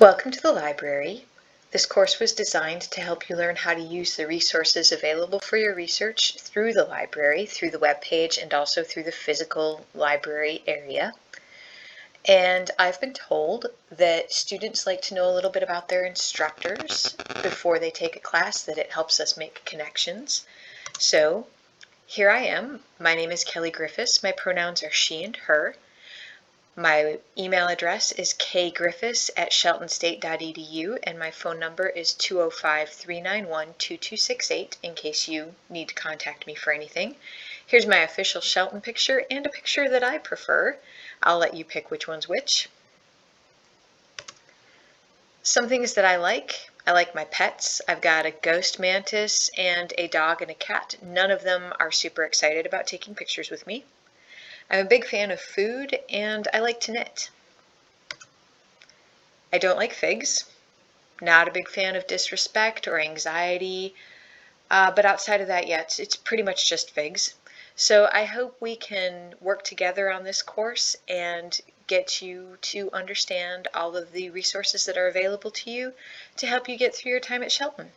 Welcome to the library. This course was designed to help you learn how to use the resources available for your research through the library, through the web page, and also through the physical library area. And I've been told that students like to know a little bit about their instructors before they take a class, that it helps us make connections. So here I am. My name is Kelly Griffiths. My pronouns are she and her. My email address is kgriffiths at sheltonstate.edu and my phone number is 205-391-2268 in case you need to contact me for anything. Here's my official Shelton picture and a picture that I prefer. I'll let you pick which one's which. Some things that I like. I like my pets. I've got a ghost mantis and a dog and a cat. None of them are super excited about taking pictures with me. I'm a big fan of food and I like to knit. I don't like figs. Not a big fan of disrespect or anxiety, uh, but outside of that, yeah, it's, it's pretty much just figs. So I hope we can work together on this course and get you to understand all of the resources that are available to you to help you get through your time at Shelton.